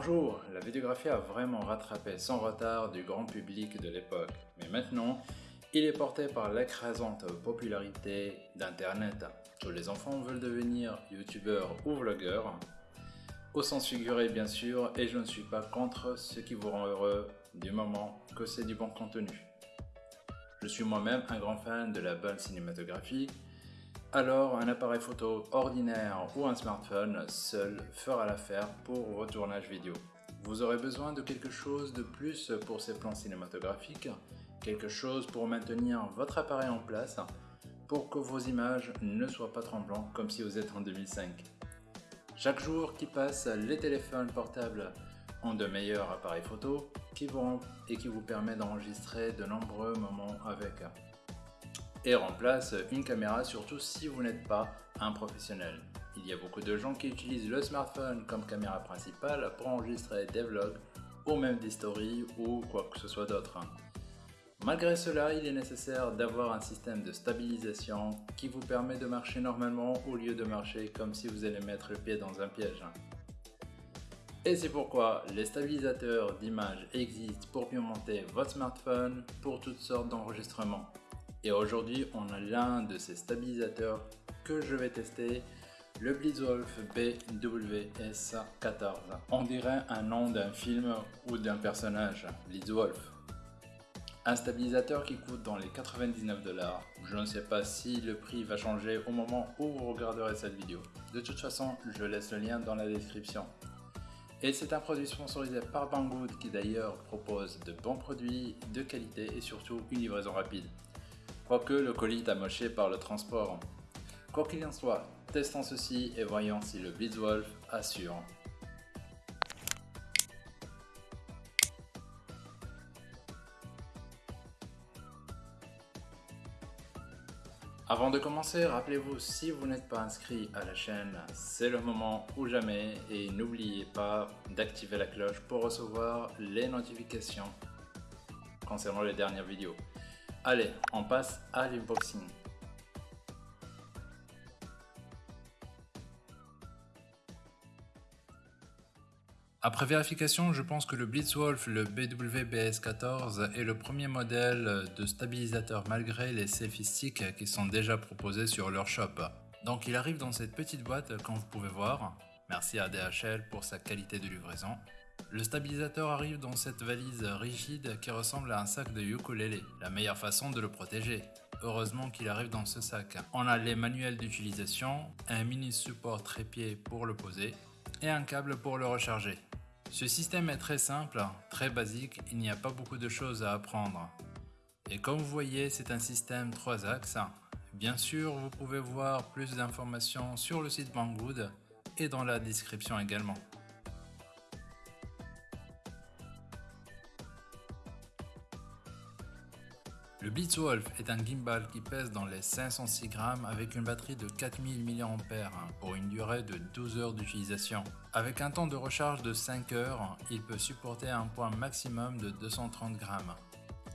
Bonjour, la vidéographie a vraiment rattrapé son retard du grand public de l'époque, mais maintenant, il est porté par l'écrasante popularité d'Internet. Tous les enfants veulent devenir youtubeurs ou vlogueurs, au sens figuré bien sûr, et je ne suis pas contre ce qui vous rend heureux du moment que c'est du bon contenu. Je suis moi-même un grand fan de la bonne cinématographie, alors un appareil photo ordinaire ou un smartphone seul fera l'affaire pour vos tournages vidéo. Vous aurez besoin de quelque chose de plus pour ces plans cinématographiques, quelque chose pour maintenir votre appareil en place pour que vos images ne soient pas tremblantes comme si vous êtes en 2005. Chaque jour qui passe, les téléphones portables ont de meilleurs appareils photo qui vont et qui vous permet d'enregistrer de nombreux moments avec remplace une caméra surtout si vous n'êtes pas un professionnel. Il y a beaucoup de gens qui utilisent le smartphone comme caméra principale pour enregistrer des vlogs ou même des stories ou quoi que ce soit d'autre. Malgré cela, il est nécessaire d'avoir un système de stabilisation qui vous permet de marcher normalement au lieu de marcher comme si vous allez mettre le pied dans un piège. Et c'est pourquoi les stabilisateurs d'image existent pour mieux monter votre smartphone pour toutes sortes d'enregistrements. Et aujourd'hui, on a l'un de ces stabilisateurs que je vais tester, le Blitzwolf BWS14. On dirait un nom d'un film ou d'un personnage, Blitzwolf. Un stabilisateur qui coûte dans les 99 dollars. Je ne sais pas si le prix va changer au moment où vous regarderez cette vidéo. De toute façon, je laisse le lien dans la description. Et c'est un produit sponsorisé par Banggood qui d'ailleurs propose de bons produits de qualité et surtout une livraison rapide quoique le colis est amoché par le transport. Quoi qu'il en soit, testons ceci et voyons si le Blitzwolf assure. Avant de commencer, rappelez-vous, si vous n'êtes pas inscrit à la chaîne, c'est le moment ou jamais et n'oubliez pas d'activer la cloche pour recevoir les notifications concernant les dernières vidéos. Allez, on passe à l'unboxing. Après vérification, je pense que le Blitzwolf, le BWBS14 est le premier modèle de stabilisateur malgré les sticks qui sont déjà proposés sur leur shop. Donc il arrive dans cette petite boîte comme vous pouvez voir. Merci à DHL pour sa qualité de livraison. Le stabilisateur arrive dans cette valise rigide qui ressemble à un sac de ukulélé, la meilleure façon de le protéger. Heureusement qu'il arrive dans ce sac. On a les manuels d'utilisation, un mini support trépied pour le poser et un câble pour le recharger. Ce système est très simple, très basique, il n'y a pas beaucoup de choses à apprendre. Et comme vous voyez, c'est un système 3 axes. Bien sûr, vous pouvez voir plus d'informations sur le site Banggood et dans la description également. Le Blitzwolf est un gimbal qui pèse dans les 506 grammes avec une batterie de 4000 mAh pour une durée de 12 heures d'utilisation. Avec un temps de recharge de 5 heures, il peut supporter un poids maximum de 230 grammes.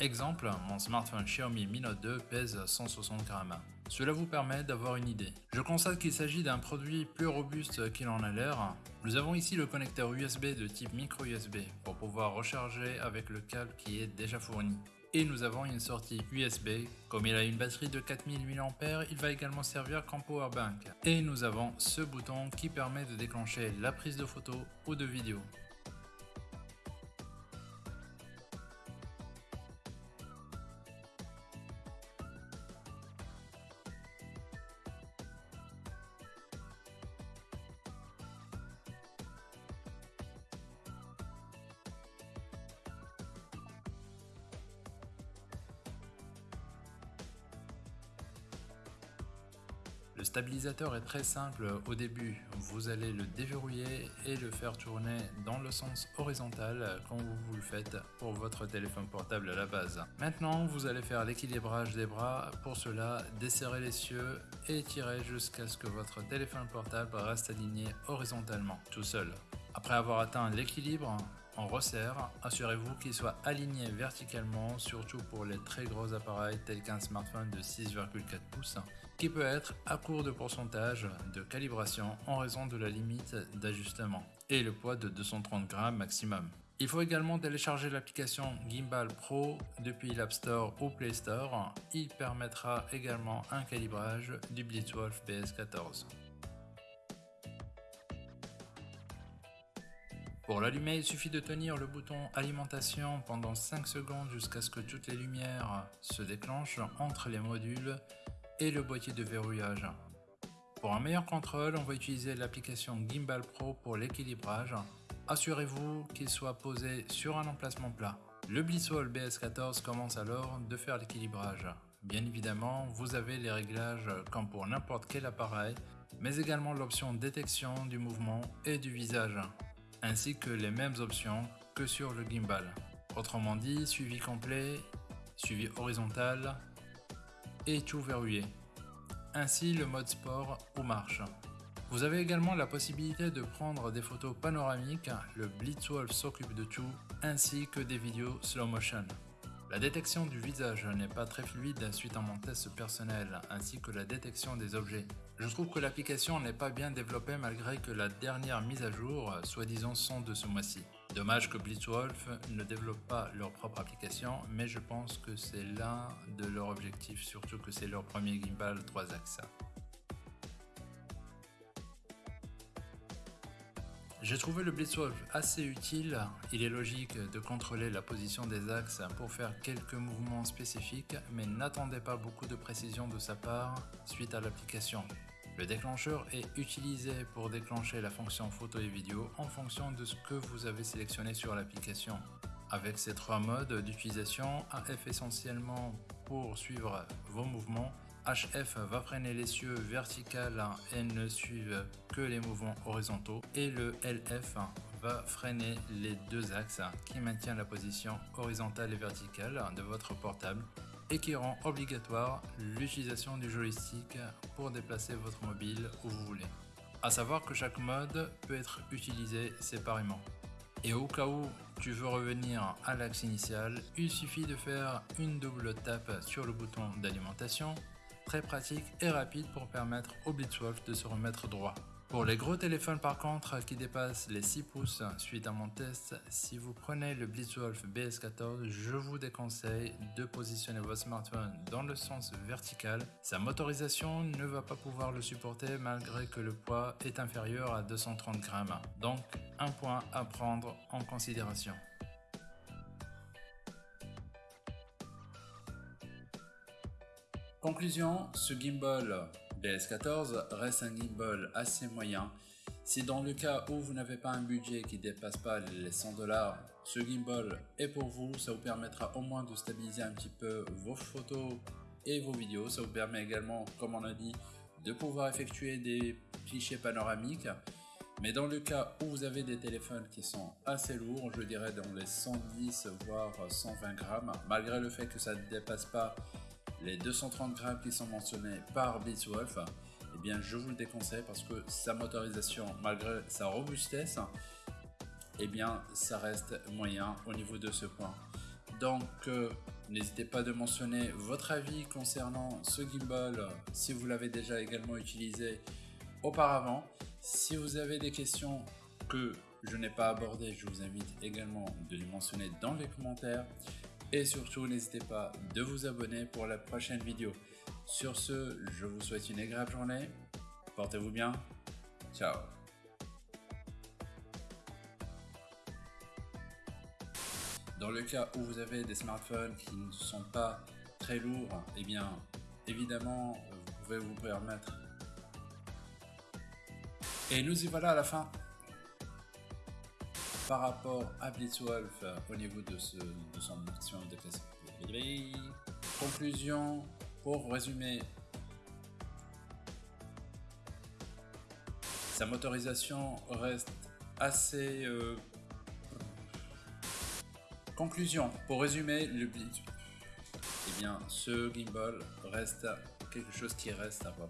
Exemple, mon smartphone Xiaomi Mi Note 2 pèse 160 grammes. Cela vous permet d'avoir une idée. Je constate qu'il s'agit d'un produit plus robuste qu'il en a l'air. Nous avons ici le connecteur USB de type micro USB pour pouvoir recharger avec le câble qui est déjà fourni et nous avons une sortie USB. Comme il a une batterie de 4000 mAh, il va également servir comme powerbank. Et nous avons ce bouton qui permet de déclencher la prise de photo ou de vidéo. Le stabilisateur est très simple au début, vous allez le déverrouiller et le faire tourner dans le sens horizontal comme vous le faites pour votre téléphone portable à la base. Maintenant vous allez faire l'équilibrage des bras, pour cela desserrez les cieux et tirez jusqu'à ce que votre téléphone portable reste aligné horizontalement tout seul. Après avoir atteint l'équilibre, on resserre, assurez-vous qu'il soit aligné verticalement, surtout pour les très gros appareils tels qu'un smartphone de 6,4 pouces qui peut être à court de pourcentage de calibration en raison de la limite d'ajustement et le poids de 230 grammes maximum. Il faut également télécharger l'application Gimbal Pro depuis l'App Store ou Play Store. Il permettra également un calibrage du Blitzwolf BS14. Pour l'allumer, il suffit de tenir le bouton alimentation pendant 5 secondes jusqu'à ce que toutes les lumières se déclenchent entre les modules et le boîtier de verrouillage. Pour un meilleur contrôle, on va utiliser l'application Gimbal Pro pour l'équilibrage. Assurez-vous qu'il soit posé sur un emplacement plat. Le Blitzwall BS14 commence alors de faire l'équilibrage. Bien évidemment, vous avez les réglages comme pour n'importe quel appareil, mais également l'option détection du mouvement et du visage ainsi que les mêmes options que sur le gimbal. Autrement dit, suivi complet, suivi horizontal et tout verrouillé. Ainsi le mode sport ou marche. Vous avez également la possibilité de prendre des photos panoramiques, le Blitzwolf s'occupe de tout, ainsi que des vidéos slow motion. La détection du visage n'est pas très fluide suite à mon test personnel, ainsi que la détection des objets. Je trouve que l'application n'est pas bien développée malgré que la dernière mise à jour, soi-disant, sont de ce mois-ci. Dommage que Blitzwolf ne développe pas leur propre application, mais je pense que c'est l'un de leurs objectifs, surtout que c'est leur premier gimbal 3 axes. J'ai trouvé le Blitzwolf assez utile, il est logique de contrôler la position des axes pour faire quelques mouvements spécifiques, mais n'attendez pas beaucoup de précision de sa part suite à l'application. Le déclencheur est utilisé pour déclencher la fonction photo et vidéo en fonction de ce que vous avez sélectionné sur l'application. Avec ces trois modes d'utilisation, AF essentiellement pour suivre vos mouvements HF va freiner les cieux verticales et ne suivent que les mouvements horizontaux et le LF va freiner les deux axes qui maintiennent la position horizontale et verticale de votre portable et qui rend obligatoire l'utilisation du joystick pour déplacer votre mobile où vous voulez. A savoir que chaque mode peut être utilisé séparément. Et au cas où tu veux revenir à l'axe initial, il suffit de faire une double tape sur le bouton d'alimentation très pratique et rapide pour permettre au Blitzwolf de se remettre droit. Pour les gros téléphones par contre qui dépassent les 6 pouces suite à mon test, si vous prenez le Blitzwolf BS14, je vous déconseille de positionner votre smartphone dans le sens vertical. Sa motorisation ne va pas pouvoir le supporter malgré que le poids est inférieur à 230 grammes. Donc un point à prendre en considération. Conclusion, ce gimbal BS14 reste un gimbal assez moyen. Si dans le cas où vous n'avez pas un budget qui dépasse pas les 100 dollars, ce gimbal est pour vous, ça vous permettra au moins de stabiliser un petit peu vos photos et vos vidéos. Ça vous permet également, comme on a dit, de pouvoir effectuer des clichés panoramiques. Mais dans le cas où vous avez des téléphones qui sont assez lourds, je dirais dans les 110 voire 120 grammes, malgré le fait que ça ne dépasse pas les 230 grammes qui sont mentionnés par Blitzwolf, eh bien je vous le déconseille parce que sa motorisation, malgré sa robustesse, eh bien ça reste moyen au niveau de ce point. Donc euh, n'hésitez pas de mentionner votre avis concernant ce gimbal si vous l'avez déjà également utilisé auparavant. Si vous avez des questions que je n'ai pas abordées, je vous invite également de les mentionner dans les commentaires. Et surtout, n'hésitez pas de vous abonner pour la prochaine vidéo. Sur ce, je vous souhaite une agréable journée. Portez-vous bien. Ciao. Dans le cas où vous avez des smartphones qui ne sont pas très lourds, eh bien, évidemment, vous pouvez vous permettre. Et nous y voilà à la fin par rapport à Blitzwolf euh, au niveau de, ce, de son maximum de. Conclusion, pour résumer, sa motorisation reste assez... Euh, conclusion, pour résumer, le Blitz, eh bien, ce gimbal reste quelque chose qui reste à voir